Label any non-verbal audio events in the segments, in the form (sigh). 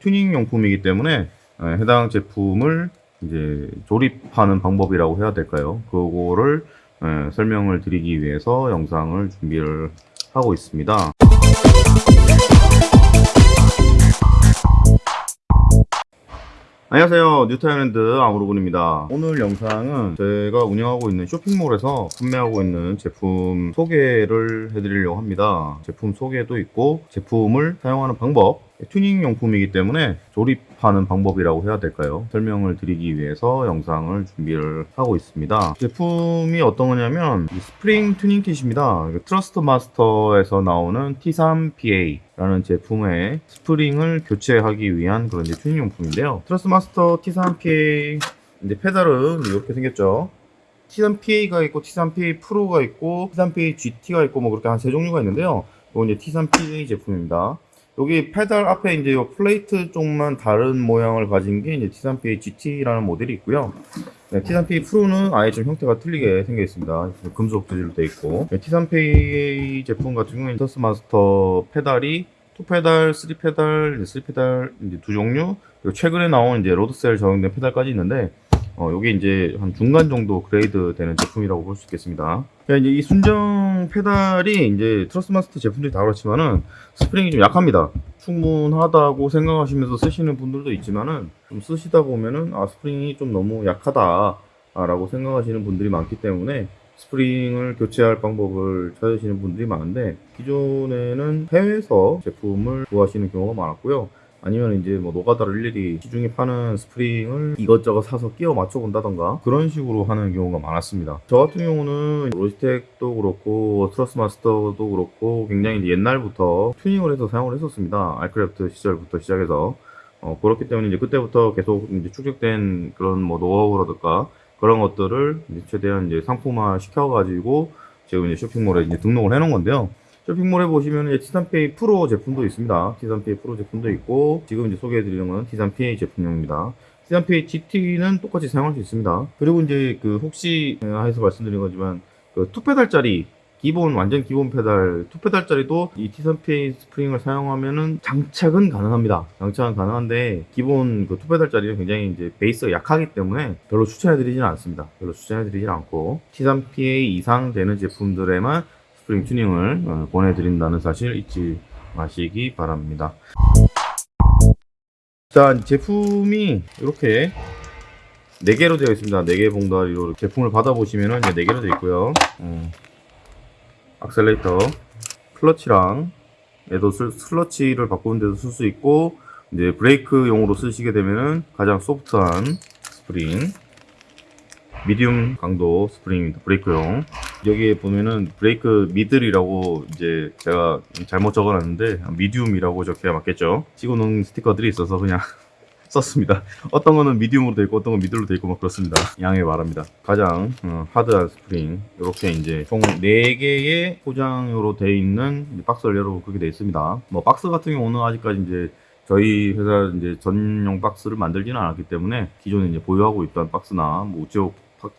튜닝 용품이기 때문에 에, 해당 제품을 이제 조립하는 방법이라고 해야 될까요? 그거를 에, 설명을 드리기 위해서 영상을 준비를 하고 있습니다. 안녕하세요 뉴타일랜드 아무로군입니다 오늘 영상은 제가 운영하고 있는 쇼핑몰에서 판매하고 있는 제품 소개를 해드리려고 합니다 제품 소개도 있고 제품을 사용하는 방법 튜닝 용품이기 때문에 조립하는 방법이라고 해야 될까요? 설명을 드리기 위해서 영상을 준비를 하고 있습니다. 제품이 어떤 거냐면 이 스프링 튜닝 kit입니다. Thrustmaster에서 나오는 T3PA 라는 제품의 스프링을 교체하기 위한 그런 이제 튜닝 용품인데요. Thrustmaster T3PA 이제 페달은 이렇게 생겼죠. T3PA가 있고 T3PA Pro가 있고 T3PA GT가 있고 뭐 그렇게 한 세 종류가 있는데요. 이건 이제 T3PA 제품입니다 여기 페달 앞에 이제 요 플레이트 쪽만 다른 모양을 가진 게 이제 T3PA GT라는 모델이 있고요. 네, T3PA 프로는 아예 좀 형태가 틀리게 생겨 있습니다. 금속 재질로 되어 있고 네, T3PA 제품 같은 경우는 Thrustmaster 페달이 2페달, 3페달, 3페달 이제 두 종류 그리고 최근에 나온 이제 load cell 적용된 페달까지 있는데 어, 요게 이제 한 중간 정도 그레이드 되는 제품이라고 볼 수 있겠습니다. 이제 이 순정 페달이 이제 Thrustmaster 제품들이 다 그렇지만은 스프링이 좀 약합니다. 충분하다고 생각하시면서 쓰시는 분들도 있지만은 좀 쓰시다 보면은 아 스프링이 좀 너무 약하다라고 생각하시는 분들이 많기 때문에 스프링을 교체할 방법을 찾으시는 분들이 많은데 기존에는 해외에서 제품을 구하시는 경우가 많았고요. 아니면 이제 뭐 노가다를 일일이 시중에 파는 스프링을 이것저것 사서 끼워 맞춰 본다던가 그런 식으로 하는 경우가 많았습니다. 저 같은 경우는 로지텍도 그렇고 Thrustmaster도 그렇고 굉장히 옛날부터 튜닝을 해서 사용을 했었습니다. 알크래프트 시절부터 시작해서 어, 그렇기 때문에 이제 그때부터 계속 이제 축적된 그런 뭐 노하우라든가 그런 것들을 이제 최대한 이제 상품화 시켜가지고 지금 이제 쇼핑몰에 이제 등록을 해놓은 건데요. 쇼핑몰에 보시면 T3PA 프로 제품도 있습니다. T3PA 프로 제품도 있고 지금 이제 소개해드리는 건 T3PA 제품용입니다. T3PA GT는 똑같이 사용할 수 있습니다. 그리고 이제 그 혹시 해서 말씀드린 거지만 그 투페달짜리 기본 완전 기본 페달 투페달짜리도 이 T3PA 스프링을 사용하면은 장착은 가능합니다. 장착은 가능한데 기본 그 투페달짜리는 굉장히 이제 베이스가 약하기 때문에 별로 추천해 드리지는 않습니다. 별로 추천해 드리지 않고 T3PA 이상 되는 제품들에만 스프링 튜닝을 어, 보내드린다는 사실 잊지 마시기 바랍니다. 자, 제품이 이렇게 4개로 되어 있습니다. 4개 봉다리로 제품을 받아보시면 이제 4개로 되어 있고요. 어, 악셀레이터, 클러치랑 얘도 클러치를 바꾸는 데도 쓸 수 있고 이제 브레이크용으로 쓰시게 되면은 가장 소프트한 스프링 medium 강도 스프링입니다. 브레이크용. 여기에 보면은 브레이크 middle이라고 이제 제가 잘못 적어놨는데 medium이라고 적혀야 맞겠죠. 찍어놓은 스티커들이 있어서 그냥 (laughs) 썼습니다. 어떤 거는 medium으로 되어 있고 어떤 건 middle로 되어 있고 막 그렇습니다. 양해 바랍니다. 가장 어, 하드한 스프링 이렇게 이제 총 4개의 포장으로 되어 있는 박스를 열어보고 그렇게 되어 있습니다. 뭐 박스 같은 경우는 아직까지 이제 저희 회사 이제 전용 박스를 만들지는 않았기 때문에 기존에 이제 보유하고 있던 박스나 뭐 우체국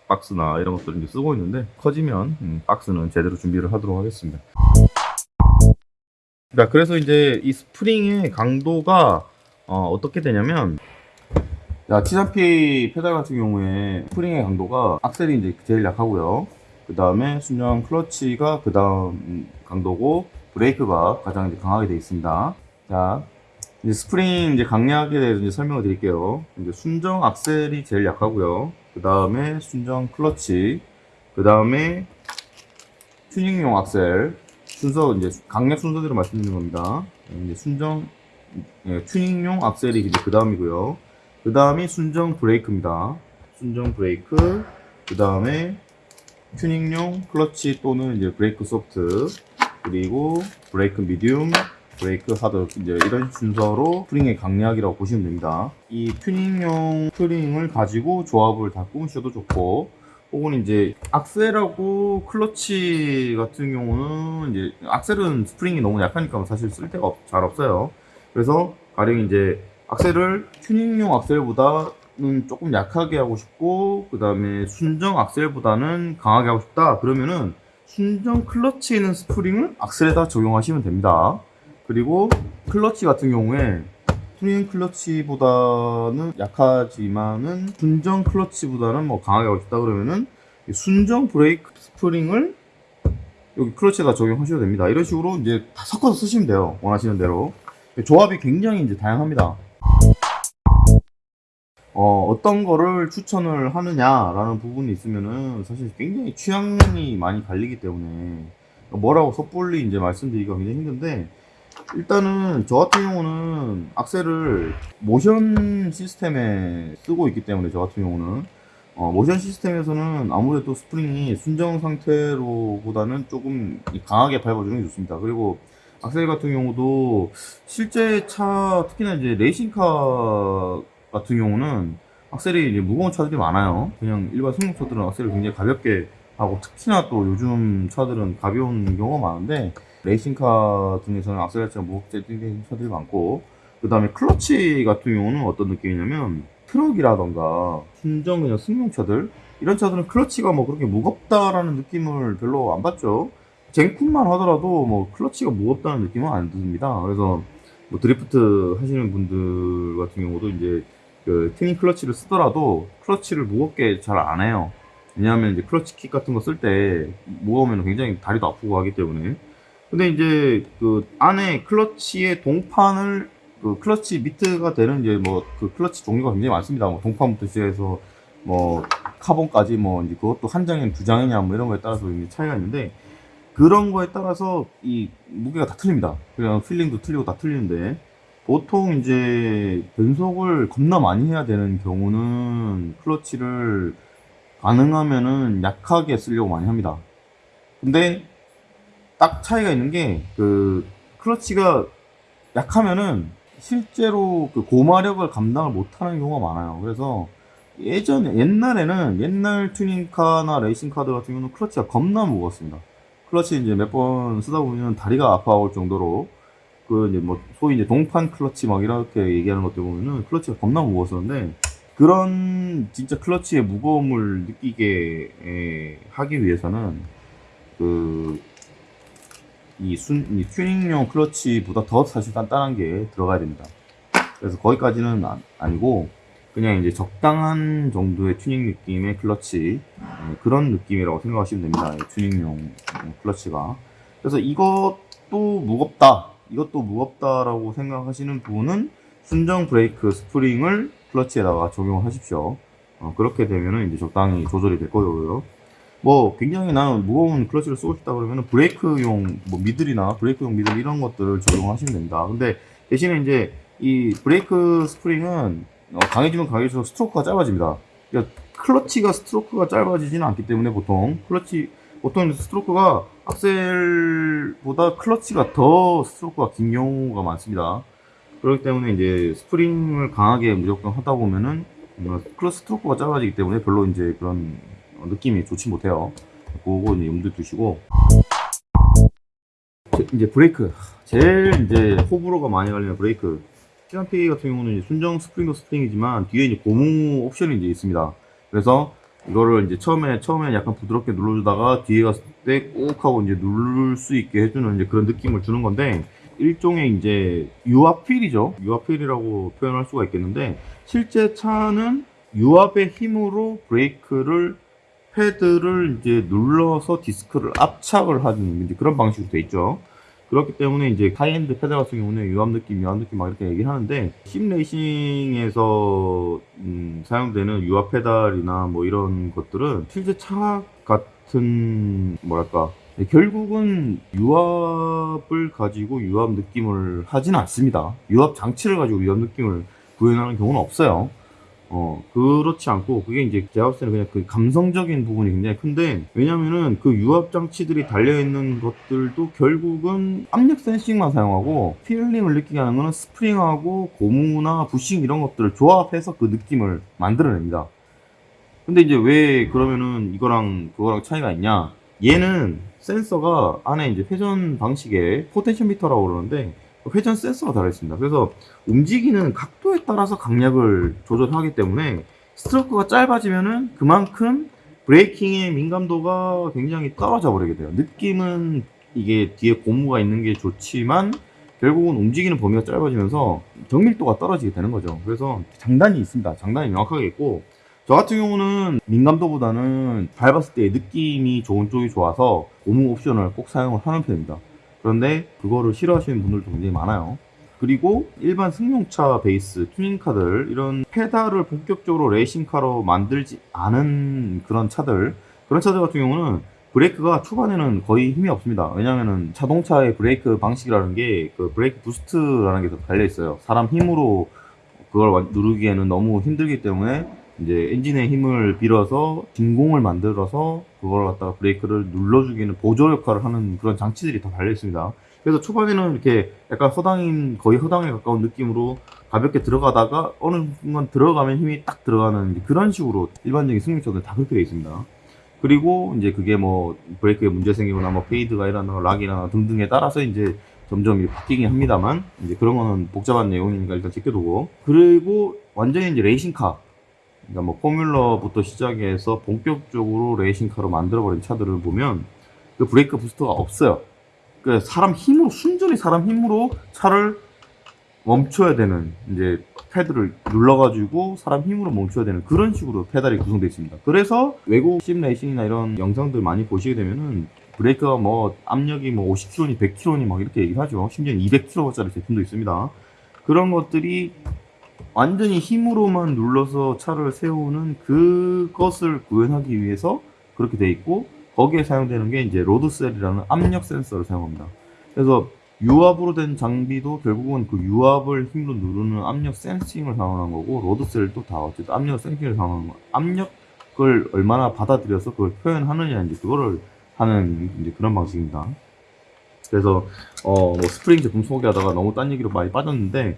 박스나 이런 것들을 이제 쓰고 있는데 커지면 음, 박스는 제대로 준비를 하도록 하겠습니다. 자, 그래서 이제 이 스프링의 강도가 어, 떻게 되냐면 자, T3PA 페달 같은 경우에 스프링의 강도가 악셀이 이제 제일 약하고요. 그 다음에 순정 클러치가 그 다음 강도고 브레이크가 가장 이제 강하게 되어 있습니다. 자, 이제 스프링 이제 강약에 대해서 이제 설명을 드릴게요. 이제 순정 악셀이 제일 약하고요. 그 다음에 순정 클러치, 그 다음에 튜닝용 악셀, 순서 이제 강약 순서대로 말씀드리는 겁니다. 이제 순정 예, 튜닝용 악셀이 이제 그 다음이고요. 그 다음이 순정 브레이크입니다. 순정 브레이크, 그 다음에 튜닝용 클러치 또는 이제 브레이크 소프트, 그리고 브레이크 medium, 브레이크 하드 이제 이런 순서로 스프링의 강약이라고 보시면 됩니다. 이 튜닝용 스프링을 가지고 조합을 다 꾸미셔도 좋고 혹은 이제 악셀하고 클러치 같은 경우는 이제 악셀은 스프링이 너무 약하니까 사실 쓸 데가 없, 잘 없어요. 그래서 가령 이제 악셀을 튜닝용 악셀보다는 조금 약하게 하고 싶고 그 다음에 순정 악셀보다는 강하게 하고 싶다 그러면은 순정 클러치에 있는 스프링을 악셀에다 적용하시면 됩니다. 그리고 클러치 같은 경우에 프리엠 클러치보다는 약하지만은 순정 클러치보다는 뭐 강하게 하고 싶다 그러면은 이 순정 브레이크 스프링을 여기 클러치에다 적용하셔도 됩니다. 이런 식으로 이제 다 섞어서 쓰시면 돼요. 원하시는 대로. 조합이 굉장히 이제 다양합니다. 어, 어떤 거를 추천을 하느냐라는 부분이 있으면은 사실 굉장히 취향이 많이 갈리기 때문에 뭐라고 섣불리 이제 말씀드리기가 굉장히 힘든데 일단은 저 같은 경우는 악셀을 모션 시스템에 쓰고 있기 때문에 저 같은 경우는 어, 모션 시스템에서는 아무래도 스프링이 순정 상태로 보다는 조금 강하게 밟아주는 게 좋습니다. 그리고 악셀 같은 경우도 실제 차 특히나 이제 레이싱카 같은 경우는 악셀이 이제 무거운 차들이 많아요. 그냥 일반 승용차들은 악셀을 굉장히 가볍게 하고 특히나 또 요즘 차들은 가벼운 경우가 많은데 레이싱카 중에서는 악셀 자체가 무겁게 뛰는 차들이 많고 그 다음에 클러치 같은 경우는 어떤 느낌이냐면 트럭이라던가 순정 그냥 승용차들 이런 차들은 클러치가 뭐 그렇게 무겁다라는 느낌을 별로 안 받죠. 젠쿱만 하더라도 뭐 클러치가 무겁다는 느낌은 안 듭니다. 그래서 뭐 드리프트 하시는 분들 같은 경우도 이제 그 튜닝 클러치를 쓰더라도 클러치를 무겁게 잘 안 해요. 왜냐하면 이제 클러치 킥 같은 거 쓸 때 무거우면 굉장히 다리도 아프고 하기 때문에. 근데 이제 그 안에 클러치의 동판을 그 클러치 meet가 되는 이제 뭐 그 클러치 종류가 굉장히 많습니다. 뭐 동판부터 시작해서 뭐 카본까지 뭐 이제 그것도 한 장이냐 두 장이냐 뭐 이런 거에 따라서 이제 차이가 있는데 그런 거에 따라서 이 무게가 다 틀립니다. 그냥 필링도 틀리고 다 틀리는데 보통 이제 변속을 겁나 많이 해야 되는 경우는 클러치를 가능하면은 약하게 쓰려고 많이 합니다. 근데 딱 차이가 있는 게 그 클러치가 약하면은 실제로 그 고마력을 감당을 못하는 경우가 많아요. 그래서 예전에 옛날에는 옛날 튜닝카나 레이싱카들 같은 경우는 클러치가 겁나 무거웠습니다. 클러치 이제 몇 번 쓰다 보면 다리가 아파올 정도로 그 이제 뭐 소위 이제 동판 클러치 막 이렇게 얘기하는 것들 보면은 클러치가 겁나 무거웠었는데 그런 진짜 클러치의 무거움을 느끼게 에, 하기 위해서는 그 이 순, 이 튜닝용 클러치보다 더 사실 단단한 게 들어가야 됩니다. 그래서 거기까지는 아, 아니고 그냥 이제 적당한 정도의 튜닝 느낌의 클러치 예, 그런 느낌이라고 생각하시면 됩니다. 이 튜닝용 클러치가. 그래서 이것도 무겁다. 이것도 무겁다라고 생각하시는 분은 순정 브레이크 스프링을 클러치에다가 적용하십시오. 어, 그렇게 되면은 이제 적당히 조절이 될 거고요. 뭐 굉장히 나는 무거운 클러치를 쓰고 싶다 그러면은 브레이크용 뭐 middle이나 브레이크용 middle 이런 것들을 적용하시면 됩니다. 근데 대신에 이제 이 브레이크 스프링은 어, 강해지면 강해질수록 스트로크가 짧아집니다. 그러니까 클러치가 스트로크가 짧아지지는 않기 때문에 보통 클러치 보통 스트로크가 악셀보다 클러치가 더 스트로크가 긴 경우가 많습니다. 그렇기 때문에 이제 스프링을 강하게 무조건 하다 보면은 클러치 스트로크가 짧아지기 때문에 별로 이제 그런 느낌이 좋지 못해요. 그거 이제 염두에 두시고 이제 브레이크 제일 이제 호불호가 많이 갈리는 브레이크 시간피 같은 경우는 순정 스프링도 스프링이지만 뒤에 이제 고무 옵션이 이제 있습니다. 그래서 이거를 이제 처음에 처음에 약간 부드럽게 눌러주다가 뒤에 갔을 때 꾹 하고 이제 누를 수 있게 해주는 이제 그런 느낌을 주는 건데 일종의 이제 유압휠이죠. 유압휠이라고 표현할 수가 있겠는데 실제 차는 유압의 힘으로 브레이크를 패드를 이제 눌러서 디스크를 압착을 하는 이제 그런 방식으로 돼 있죠. 그렇기 때문에 이제 하이엔드 페달 같은 경우는 유압 느낌, 유압 느낌 막 이렇게 얘기를 하는데 sim racing에서 음, 사용되는 유압 페달이나 뭐 이런 것들은 실제 차 같은 뭐랄까 결국은 유압을 가지고 유압 느낌을 하지는 않습니다. 유압 장치를 가지고 유압 느낌을 구현하는 경우는 없어요. 어, 그렇지 않고, 그게 이제 제가 봤을 때는 그냥 그 감성적인 부분이 굉장히 큰데, 왜냐면은 그 유압 장치들이 달려있는 것들도 결국은 압력 sensing만 사용하고, feeling을 느끼게 하는 거는 스프링하고 고무나 bushing 이런 것들을 조합해서 그 느낌을 만들어냅니다. 근데 이제 왜 그러면은 이거랑 그거랑 차이가 있냐? 얘는 센서가 안에 이제 회전 방식에 potentiometer라고 그러는데, 회전 센서가 달아있습니다. 그래서 움직이는 각도에 따라서 강약을 조절하기 때문에 스트로크가 짧아지면은 그만큼 브레이킹의 민감도가 굉장히 떨어져 버리게 돼요. 느낌은 이게 뒤에 고무가 있는 게 좋지만 결국은 움직이는 범위가 짧아지면서 정밀도가 떨어지게 되는 거죠. 그래서 장단이 있습니다. 장단이 명확하게 있고 저 같은 경우는 민감도보다는 밟았을 때 느낌이 좋은 쪽이 좋아서 고무 옵션을 꼭 사용을 하는 편입니다. 그런데 그거를 싫어하시는 분들도 굉장히 많아요. 그리고 일반 승용차 베이스 튜닝카들 이런 페달을 본격적으로 레이싱카로 만들지 않은 그런 차들 그런 차들 같은 경우는 브레이크가 초반에는 거의 힘이 없습니다. 왜냐면은 자동차의 브레이크 방식이라는 게 그 브레이크 boost라는 게 달려 있어요. 사람 힘으로 그걸 완- 누르기에는 너무 힘들기 때문에 이제 엔진의 힘을 빌어서 진공을 만들어서 그걸 갖다가 브레이크를 눌러주기는 보조 역할을 하는 그런 장치들이 다 달려 있습니다. 그래서 초반에는 이렇게 약간 허당인 거의 허당에 가까운 느낌으로 가볍게 들어가다가 어느 순간 들어가면 힘이 딱 들어가는 그런 식으로 일반적인 승용차들 다 그렇게 되어 있습니다. 그리고 이제 그게 뭐 브레이크에 문제 생기거나 뭐 fade가 일어나거나 lock이나 등등에 따라서 이제 점점 바뀌긴 합니다만 이제 그런 거는 복잡한 내용이니까 일단 제껴두고 그리고 완전히 이제 레이싱카 그러니까 뭐 포뮬러부터 시작해서 본격적으로 레이싱카로 만들어버린 차들을 보면 그 브레이크 부스터가 없어요. 그 사람 힘으로 순전히 사람 힘으로 차를 멈춰야 되는 이제 패드를 눌러가지고 사람 힘으로 멈춰야 되는 그런 식으로 페달이 구성되어 있습니다. 그래서 외국 sim racing이나 이런 영상들 많이 보시게 되면은 브레이크가 뭐 압력이 뭐 50kg니 100kg니 막 이렇게 얘기를 하죠. 심지어 200kg짜리 제품도 있습니다. 그런 것들이 완전히 힘으로만 눌러서 차를 세우는 그것을 구현하기 위해서 그렇게 돼 있고 거기에 사용되는 게 이제 load cell이라는 압력 센서를 사용합니다. 그래서 유압으로 된 장비도 결국은 그 유압을 힘으로 누르는 압력 sensing을 사용하는 거고 load cell도 다 어쨌든 압력 sensing을 사용하는 거. 압력을 얼마나 받아들여서 그걸 표현하느냐 이제 그거를 하는 이제 그런 방식입니다. 그래서 어 뭐 스프링 제품 소개하다가 너무 딴 얘기로 많이 빠졌는데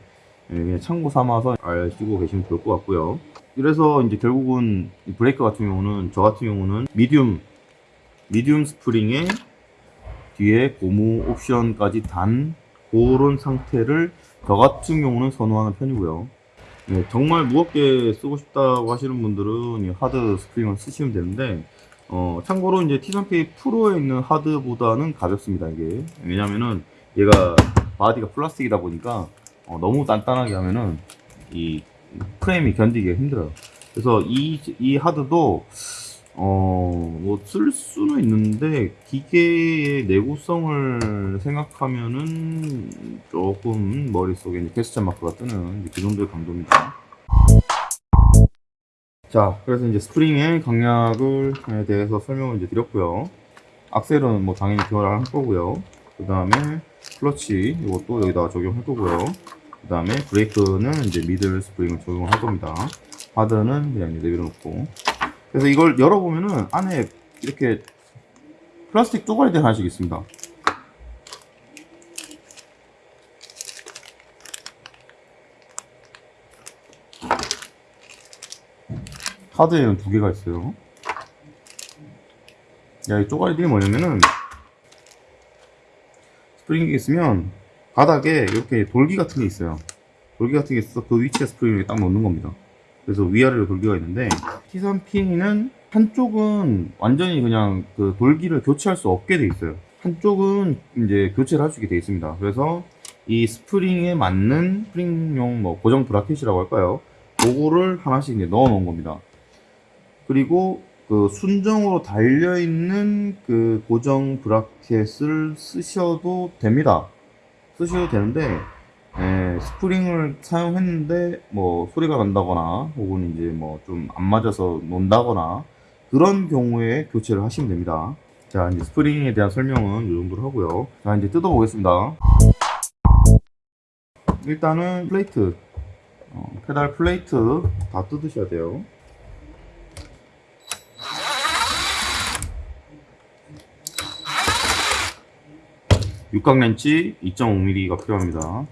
예, 참고 삼아서 알시고 계시면 좋을 것 같고요. 이래서 이제 결국은 이 브레이크 같은 경우는 저 같은 경우는 medium medium 스프링에 뒤에 고무 옵션까지 단 그런 상태를 저 같은 경우는 선호하는 편이고요. 네, 정말 무겁게 쓰고 싶다고 하시는 분들은 이 hard 스프링을 쓰시면 되는데 어, 참고로 이제 T3K 프로에 있는 hard보다는 가볍습니다 이게 왜냐면은 얘가 바디가 플라스틱이다 보니까 어, 너무 단단하게 하면은 이 프레임이 견디기가 힘들어요. 그래서 이, 이 하드도 어, 뭐, 쓸 수는 있는데, 기계의 내구성을 생각하면은, 조금 머릿속에 이제 캐스천 마크가 뜨는 그 정도의 강도입니다. 자, 그래서 이제 스프링의 강약을 대해서 설명을 이제 드렸고요. 악셀은 뭐 당연히 교환을 할 거고요. 그 다음에 클러치, 이것도 여기다가 적용할 거고요. 그 다음에 브레이크는 이제 미들 스프링을 적용을 할 겁니다. 하드는 그냥 이제 내밀어놓고. 그래서 이걸 열어보면은 안에 이렇게 플라스틱 쪼가리들 하나씩 있습니다. 하드에는 두 개가 있어요. 야, 이 쪼가리들이 뭐냐면은 스프링이 있으면 바닥에 이렇게 돌기 같은 게 있어요. 돌기 같은 게 있어서 그 위치에 스프링을 딱 넣는 겁니다. 그래서 위아래로 돌기가 있는데 T3P는 한쪽은 완전히 그냥 그 돌기를 교체할 수 없게 돼 있어요. 한쪽은 이제 교체를 할 수 있게 돼 있습니다. 그래서 이 스프링에 맞는 스프링용 뭐 고정 bracket이라고 할까요? 그거를 하나씩 이제 넣어 놓은 겁니다. 그리고 그 순정으로 달려 있는 그 고정 bracket을 쓰셔도 됩니다. 쓰셔도 되는데 에, 스프링을 사용했는데 뭐 소리가 난다거나 혹은 이제 뭐 좀 안 맞아서 논다거나 그런 경우에 교체를 하시면 됩니다. 자 이제 스프링에 대한 설명은 이 정도로 하고요. 자 이제 뜯어 보겠습니다. 일단은 플레이트 어, 페달 플레이트 다 뜯으셔야 돼요. 육각 렌치 2.5mm가 필요합니다.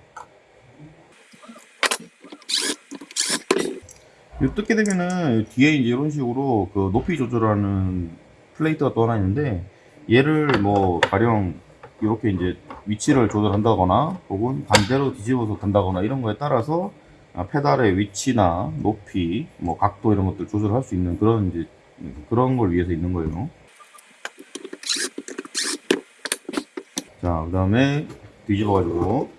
이 뜯게 되면은 뒤에 이런 식으로 그 높이 조절하는 플레이트가 또 하나 있는데 얘를 뭐 가령 이렇게 이제 위치를 조절한다거나 혹은 반대로 뒤집어서 간다거나 이런 거에 따라서 아, 페달의 위치나 높이 뭐 각도 이런 것들 조절할 수 있는 그런 이제 그런 걸 위해서 있는 거예요. 자, 그 다음에 뒤집어가지고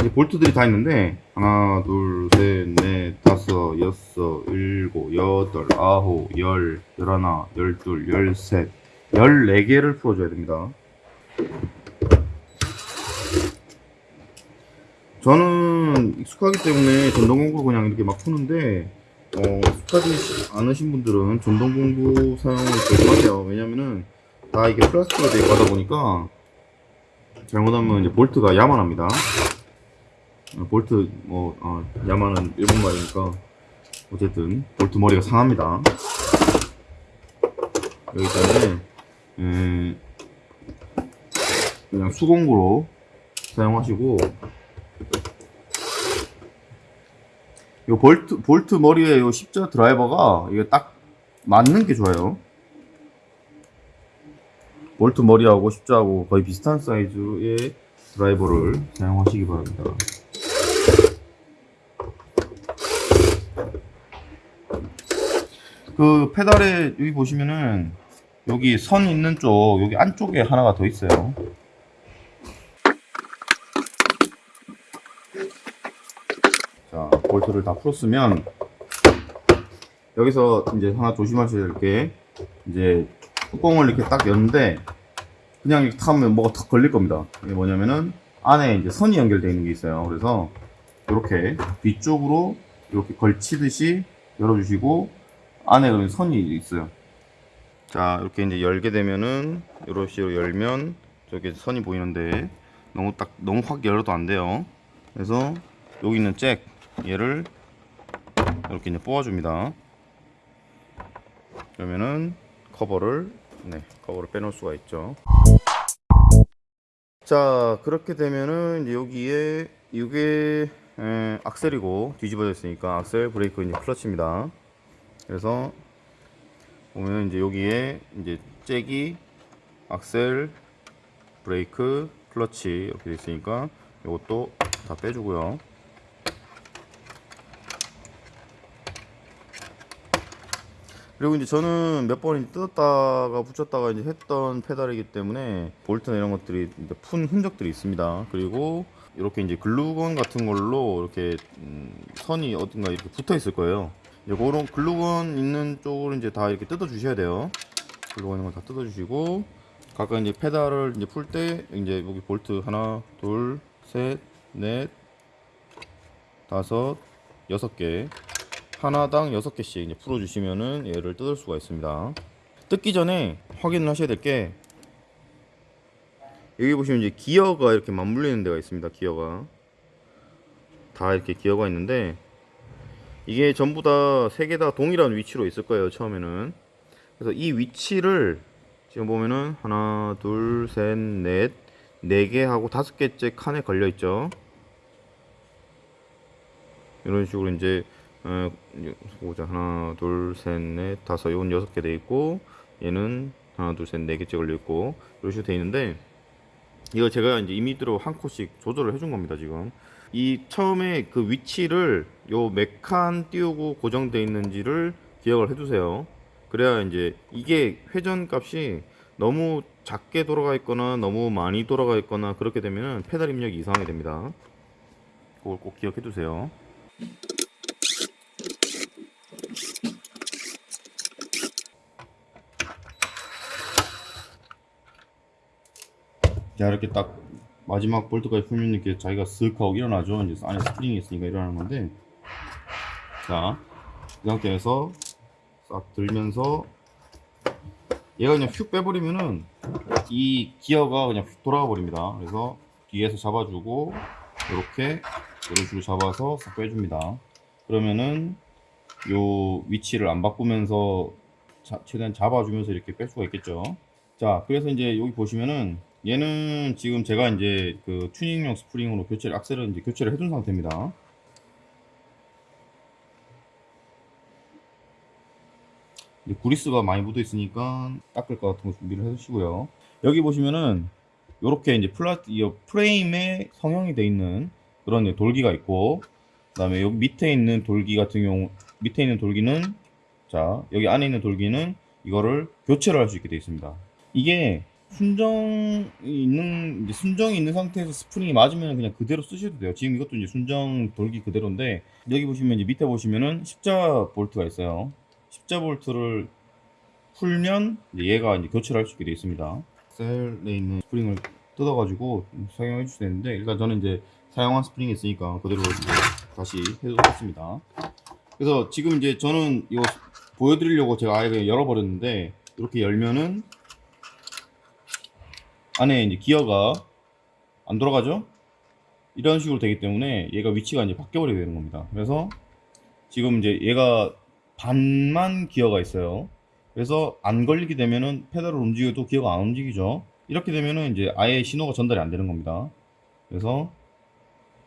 이제 볼트들이 다 있는데 하나, 둘, 셋, 넷, 다섯, 여섯, 일곱, 여덟, 아홉, 열, 열하나, 열둘, 열셋, 열네 개를 풀어줘야 됩니다. 저는 익숙하기 때문에 전동 공구를 그냥 이렇게 막 푸는데 어, 익숙하지 않으신 분들은 전동 공구 사용을 조심하세요. 왜냐면은 다 이게 플라스틱으로 되어 있다 보니까 잘못하면 이제 볼트가 야만합니다. 어, 볼트 뭐 어, 야만은 일본 말이니까 어쨌든 볼트 머리가 상합니다. 여기 때문에 음, 그냥 수공구로 사용하시고 요 볼트 볼트 머리에 요 십자 드라이버가 이게 딱 맞는 게 좋아요. 볼트 머리하고 십자하고 거의 비슷한 사이즈의 드라이버를 사용하시기 바랍니다. 그 페달에 여기 보시면은 여기 선 있는 쪽 여기 안쪽에 하나가 더 있어요. 자 볼트를 다 풀었으면 여기서 이제 하나 조심하셔야 될 게 이제 뚜껑을 이렇게 딱 여는데 그냥 이렇게 타면 뭐가 탁 걸릴 겁니다. 이게 뭐냐면은 안에 이제 선이 연결되어 있는 게 있어요. 그래서 이렇게 뒤쪽으로 이렇게 걸치듯이 열어주시고 안에 그런 선이 있어요. 자 이렇게 이제 열게 되면은 이런 식으로 열면 저기 선이 보이는데 너무 딱 너무 확 열어도 안 돼요. 그래서 여기 있는 잭 얘를 이렇게 이제 뽑아줍니다. 그러면은 커버를 네 커버를 빼놓을 수가 있죠. 자 그렇게 되면은 여기에 이게 에, 악셀이고 뒤집어져 있으니까 악셀 브레이크 이제 클러치입니다. 그래서 보면 이제 여기에 이제 잭이 악셀 브레이크 클러치 이렇게 돼 있으니까 이것도 다 빼주고요. 그리고 이제 저는 몇 번 뜯었다가 붙였다가 이제 했던 페달이기 때문에 볼트나 이런 것들이 이제 푼 흔적들이 있습니다. 그리고 이렇게 이제 글루건 같은 걸로 이렇게 음, 선이 어딘가 이렇게 붙어 있을 거예요. 이제 그런 글루건 있는 쪽을 이제 다 이렇게 뜯어 주셔야 돼요. 글루건 있는 걸 다 뜯어 주시고 각각 이제 페달을 이제 풀 때 이제 여기 볼트 하나, 둘, 셋, 넷, 다섯, 여섯 개 하나당 여섯 개씩 이제 풀어 주시면은 얘를 뜯을 수가 있습니다. 뜯기 전에 확인을 하셔야 될 게 여기 보시면 이제 기어가 이렇게 맞물리는 데가 있습니다. 기어가 다 이렇게 기어가 있는데 이게 전부 다 세 개 다 동일한 위치로 있을 거예요 처음에는 그래서 이 위치를 지금 보면은 하나 둘 셋 넷 네 개 하고 다섯 개째 칸에 걸려 있죠 이런 식으로 이제 어, 보자. 하나 둘 셋 넷 다섯. 이건 여섯 개 돼 있고 얘는 하나 둘 셋 네 개째 걸려 있고 이런 식으로 돼 있는데 이거 제가 이제 이미대로 한 코씩 조절을 해준 겁니다 지금. 이 처음에 그 위치를 요몇칸 띄우고 고정되어 있는지를 기억을 해두세요. 그래야 이제 이게 회전 값이 너무 작게 돌아가 있거나 너무 많이 돌아가 있거나 그렇게 되면 페달 입력이 이상하게 됩니다. 그걸 꼭 기억해 두세요 자 이렇게 딱 마지막 볼트까지 풀면 이렇게 자기가 쓱 하고 일어나죠. 이제 안에 스프링이 있으니까 일어나는 건데. 자 이 상태에서 싹 들면서 얘가 그냥 휙 빼버리면은 이 기어가 그냥 휙 돌아가 버립니다. 그래서 뒤에서 잡아주고 이렇게 이런 식으로 잡아서 싹 빼줍니다. 그러면은 요 위치를 안 바꾸면서 자- 최대한 잡아주면서 이렇게 뺄 수가 있겠죠. 자 그래서 이제 여기 보시면은 얘는 지금 제가 이제 그 튜닝용 스프링으로 교체를 악셀을 이제 교체를 해둔 상태입니다. 이제 구리스가 많이 묻어 있으니까 닦을 것 같은 거 준비를 해주시고요. 여기 보시면은 요렇게 이제 플라 이 프레임에 성형이 돼 있는 그런 돌기가 있고 그 다음에 여기 밑에 있는 돌기 같은 경우 밑에 있는 돌기는 자 여기 안에 있는 돌기는 이거를 교체를 할 수 있게 되어 있습니다. 이게 순정이 있는 순정이 있는 상태에서 스프링이 맞으면 그냥 그대로 쓰셔도 돼요. 지금 이것도 이제 순정 돌기 그대로인데 여기 보시면 이제 밑에 보시면은 십자 볼트가 있어요. 십자 볼트를 풀면 이제 얘가 이제 교체를 할 수 있게 되어 있습니다. 셀에 있는 스프링을 뜯어 가지고 사용해 주셔야 되는데 일단 저는 이제 사용한 스프링이 있으니까 그대로 다시 해두겠습니다. 그래서 지금 이제 저는 이거 보여드리려고 제가 아예 열어버렸는데 이렇게 열면은 안에 이제 기어가 안 돌아가죠? 이런 식으로 되기 때문에 얘가 위치가 이제 바뀌어버리게 되는 겁니다. 그래서 지금 이제 얘가 반만 기어가 있어요. 그래서 안 걸리게 되면은 페달을 움직여도 기어가 안 움직이죠. 이렇게 되면은 이제 아예 신호가 전달이 안 되는 겁니다. 그래서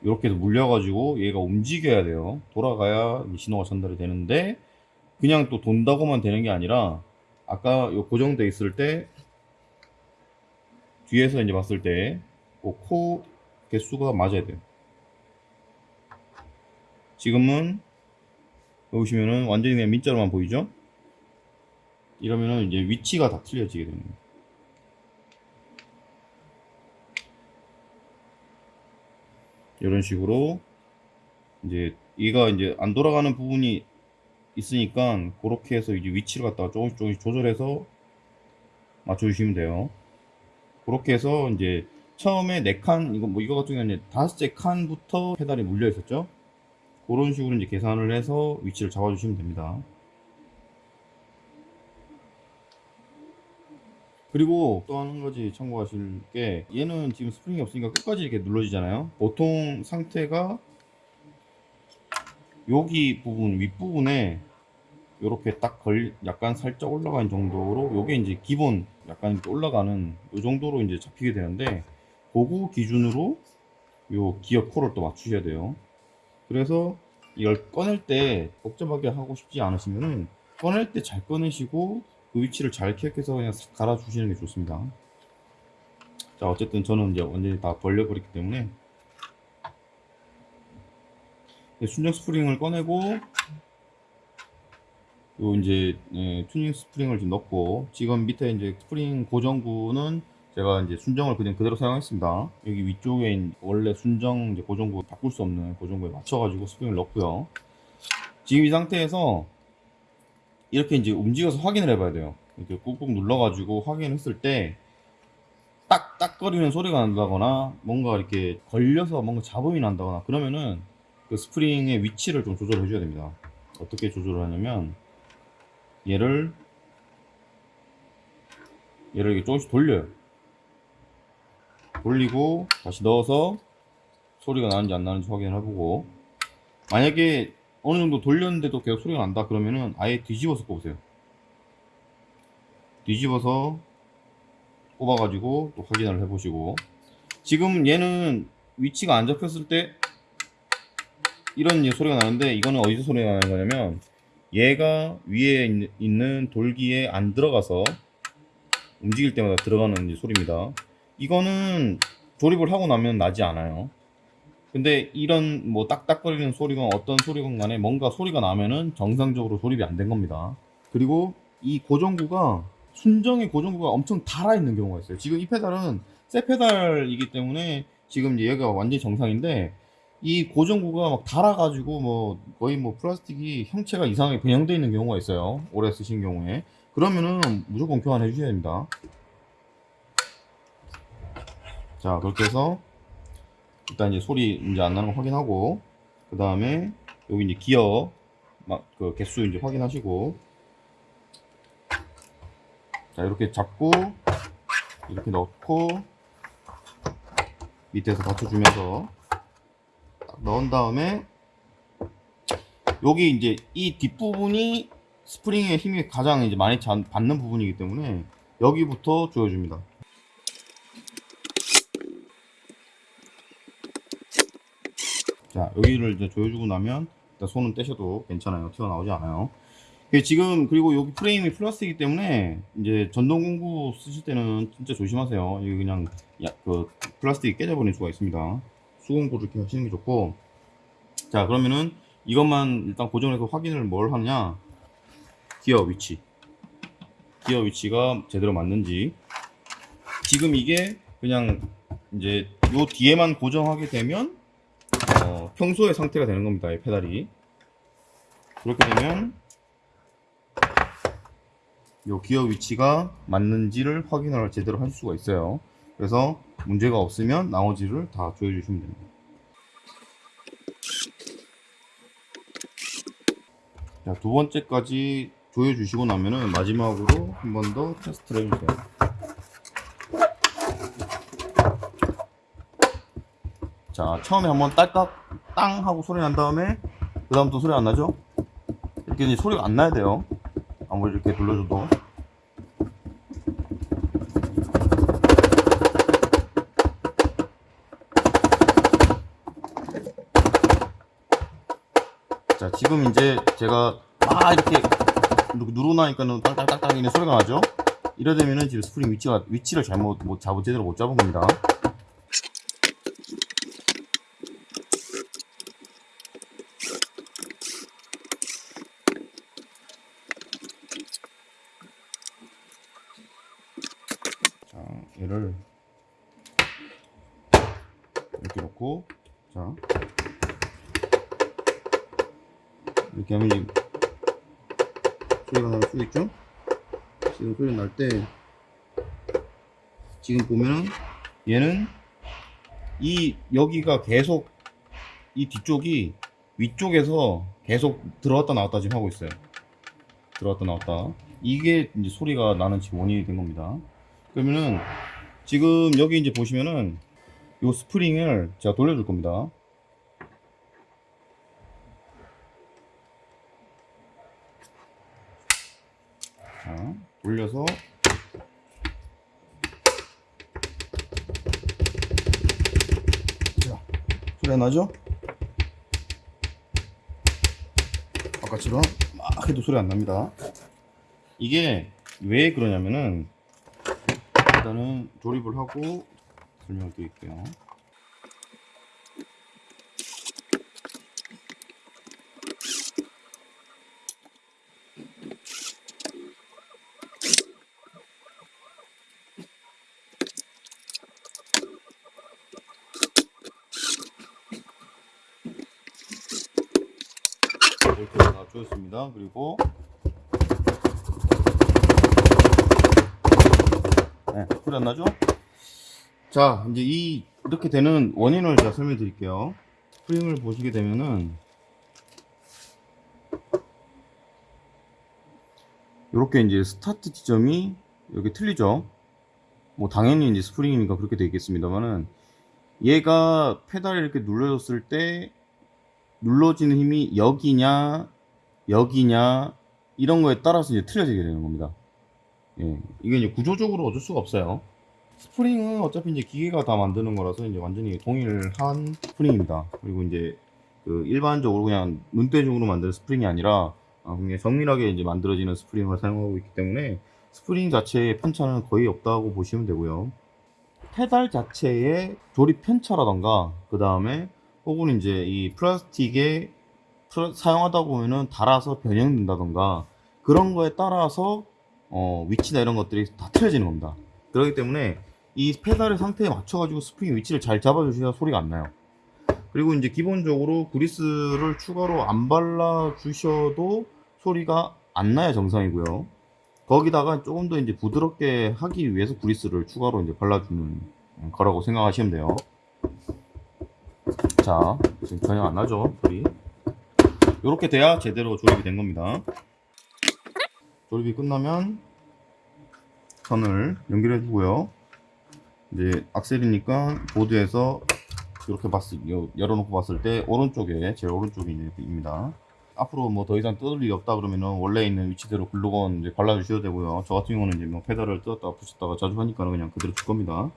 이렇게 해서 물려가지고 얘가 움직여야 돼요. 돌아가야 신호가 전달이 되는데 그냥 또 돈다고만 되는 게 아니라 아까 요 고정돼 있을 때 뒤에서 이제 봤을 때그코 개수가 맞아야 돼요. 지금은 보시면은 완전히 그냥 민자로만 보이죠? 이러면은 이제 위치가 다 틀려지게 됩니다. 이런 식으로 이제 얘가 이제 안 돌아가는 부분이 있으니까 그렇게 해서 이제 위치를 갖다가 조금씩 조금씩 조절해서 맞춰주시면 돼요. 그렇게 해서 이제 처음에 네 칸 이거 뭐 이거 같은 경우는 다섯째 칸부터 페달이 물려 있었죠. 그런 식으로 이제 계산을 해서 위치를 잡아 주시면 됩니다. 그리고 또 한 가지 참고하실 게 얘는 지금 스프링이 없으니까 끝까지 이렇게 눌러지잖아요. 보통 상태가 여기 부분 윗부분에 이렇게 딱 걸 약간 살짝 올라가는 정도로 요게 이제 기본 약간 이렇게 올라가는 요 정도로 이제 잡히게 되는데 그거 기준으로 요 기어 코를 또 맞추셔야 돼요. 그래서 이걸 꺼낼 때 복잡하게 하고 싶지 않으시면은 꺼낼 때 잘 꺼내시고 그 위치를 잘 기억해서 그냥 싹 갈아 주시는 게 좋습니다. 자 어쨌든 저는 이제 완전히 다 벌려버렸기 때문에 순정 스프링을 꺼내고 요 이제 예, 튜닝 스프링을 좀 넣고 지금 밑에 이제 스프링 고정구는 제가 이제 순정을 그냥 그대로 사용했습니다. 여기 위쪽에 원래 순정 이제 고정구 바꿀 수 없는 고정구에 맞춰가지고 스프링을 넣고요. 지금 이 상태에서 이렇게 이제 움직여서 확인을 해봐야 돼요. 이렇게 꾹꾹 눌러가지고 확인했을 때 딱딱거리는 소리가 난다거나 뭔가 이렇게 걸려서 뭔가 잡음이 난다거나 그러면은 그 스프링의 위치를 좀 조절해 줘야 됩니다. 어떻게 조절을 하냐면 얘를 얘를 이렇게 조금씩 돌려요. 돌리고 다시 넣어서 소리가 나는지 안 나는지 확인을 해보고 만약에 어느 정도 돌렸는데도 계속 소리가 난다 그러면은 아예 뒤집어서 꼽으세요. 뒤집어서 꼽아가지고 또 확인을 해보시고 지금 얘는 위치가 안 잡혔을 때 이런 소리가 나는데 이거는 어디서 소리가 나는 거냐면 얘가 위에 있- 있는 돌기에 안 들어가서 움직일 때마다 들어가는 소리입니다. 이거는 조립을 하고 나면 나지 않아요. 근데 이런 뭐 딱딱거리는 소리건 어떤 소리건 간에 뭔가 소리가 나면은 정상적으로 조립이 안 된 겁니다. 그리고 이 고정구가 순정의 고정구가 엄청 달아 있는 경우가 있어요. 지금 이 페달은 새 페달이기 때문에 지금 얘가 완전히 정상인데 이 고정구가 막 달아가지고 뭐 거의 뭐 플라스틱이 형체가 이상하게 변형되어 있는 경우가 있어요. 오래 쓰신 경우에 그러면은 무조건 교환해 주셔야 됩니다. 자 그렇게 해서 일단 이제 소리 이제 안 나는 거 확인하고 그 다음에 여기 이제 기어 막 그 개수 이제 확인하시고 자 이렇게 잡고 이렇게 넣고 밑에서 받쳐주면서 딱 넣은 다음에 여기 이제 이 뒷부분이 스프링의 힘이 가장 이제 많이 잔- 받는 부분이기 때문에 여기부터 조여줍니다. 자 여기를 이제 조여주고 나면 일단 손은 떼셔도 괜찮아요. 튀어나오지 않아요. 지금 그리고 여기 프레임이 플라스틱이기 때문에 이제 전동 공구 쓰실 때는 진짜 조심하세요. 이게 그냥 야, 그 플라스틱이 깨져버리는 수가 있습니다 수공구를 이렇게 하시는 게 좋고 자 그러면은 이것만 일단 고정해서 확인을 뭘 하냐 기어 위치 기어 위치가 제대로 맞는지 지금 이게 그냥 이제 요 뒤에만 고정하게 되면 어, 평소의 상태가 되는 겁니다. 이 페달이. 그렇게 되면 요 기어 위치가 맞는지를 확인을 제대로 할 수가 있어요. 그래서 문제가 없으면 나머지를 다 조여주시면 됩니다. 자, 두 번째까지 조여주시고 나면은 마지막으로 한 번 더 테스트를 해주세요. 자, 처음에 한번 딸깍 땅 하고 소리 난 다음에 그 다음 또 소리 안 나죠? 이렇게 이제 소리가 안 나야 돼요. 아무리 이렇게 돌려줘도. 지금 이제 제가 막 이렇게 누- 누르나니까는 땅땅땅땅 이런 소리가 나죠? 이래 되면은 지금 스프링 위치가 위치를 잘못 못 잡은 제대로 못 잡은 겁니다. 얘는 이 여기가 계속 이 뒤쪽이 위쪽에서 계속 들어왔다 나왔다 지금 하고 있어요. 들어왔다 나왔다. 이게 이제 소리가 나는 지금 원인이 된 겁니다. 그러면은 지금 여기 이제 보시면은 요 스프링을 제가 돌려줄 겁니다. 자, 돌려서 소리 안 나죠? 아까처럼 막 해도 소리 안 납니다. 이게 왜 그러냐면은 일단은 조립을 하고 설명을 드릴게요. 이렇게 다 조였습니다. 그리고 네, 소리 안 나죠? 자, 이제 이 이렇게 되는 원인을 제가 설명해 드릴게요. 스프링을 보시게 되면은 이렇게 이제 스타트 지점이 여기 틀리죠? 뭐 당연히 이제 스프링이니까 그렇게 되겠습니다만은 얘가 페달을 이렇게 눌러줬을 때 눌러지는 힘이 여기냐 여기냐 이런 거에 따라서 이제 틀려지게 되는 겁니다. 예, 이게 이제 구조적으로 어쩔 수가 없어요. 스프링은 어차피 이제 기계가 다 만드는 거라서 이제 완전히 동일한 스프링입니다. 그리고 이제 그 일반적으로 그냥 눈대중으로 만드는 스프링이 아니라 아, 굉장히 정밀하게 이제 만들어지는 스프링을 사용하고 있기 때문에 스프링 자체의 편차는 거의 없다고 보시면 되고요. 페달 자체의 조립 편차라던가 그 다음에 혹은 이제 이 플라스틱에 플라- 사용하다 보면은 닳아서 변형된다던가 그런 거에 따라서 어, 위치나 이런 것들이 다 틀려지는 겁니다. 그렇기 때문에 이 페달의 상태에 맞춰 가지고 스프링 위치를 잘 잡아 주셔야 소리가 안 나요. 그리고 이제 기본적으로 그리스를 추가로 안 발라 주셔도 소리가 안 나야 정상이고요. 거기다가 조금 더 이제 부드럽게 하기 위해서 그리스를 추가로 이제 발라주는 거라고 생각하시면 돼요. 자, 지금 전혀 안 나죠, 소리. 이렇게 돼야 제대로 조립이 된 겁니다. 조립이 끝나면 선을 연결해 주고요. 이제 악셀이니까 보드에서 이렇게 봤을 요- 열어놓고 봤을 때 오른쪽에 제일 오른쪽입니다. 앞으로 뭐 더 이상 뜯을 일이 없다 그러면은 원래 있는 위치대로 글루건 이제 발라주셔도 되고요. 저 같은 경우는 이제 뭐 페달을 뜯었다가 붙였다가 자주 하니까 그냥 그대로 줄 겁니다.